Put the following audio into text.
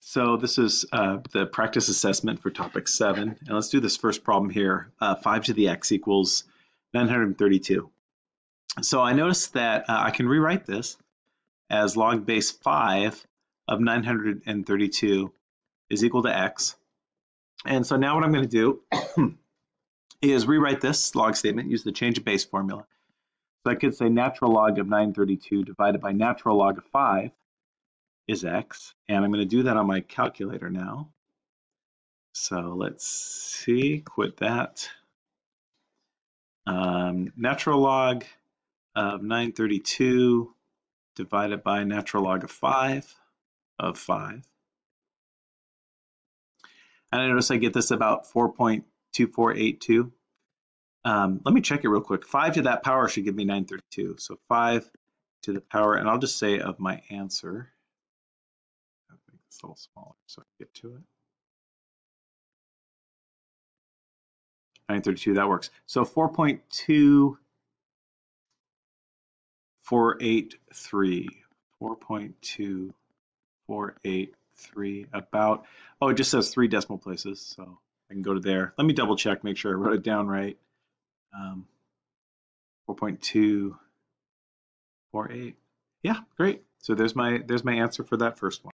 So this is uh, the practice assessment for topic seven. And let's do this first problem here. Uh, five to the x equals 932. So I noticed that uh, I can rewrite this as log base five of 932 is equal to x. And so now what I'm going to do is rewrite this log statement, use the change of base formula. So I could say natural log of 932 divided by natural log of 5 is x. And I'm going to do that on my calculator now. So let's see, quit that. Um, natural log of 932 divided by natural log of 5 of 5. And I notice I get this about 4.2482. Um, let me check it real quick. 5 to that power should give me 932. So 5 to the power, and I'll just say of my answer. A little smaller so I get to it. 932, that works. So 4.2483, 4.2483, about, oh, it just says three decimal places, so I can go to there. Let me double check, make sure I wrote it down right. Um, 4.248. Yeah, great. So there's my there's my answer for that first one.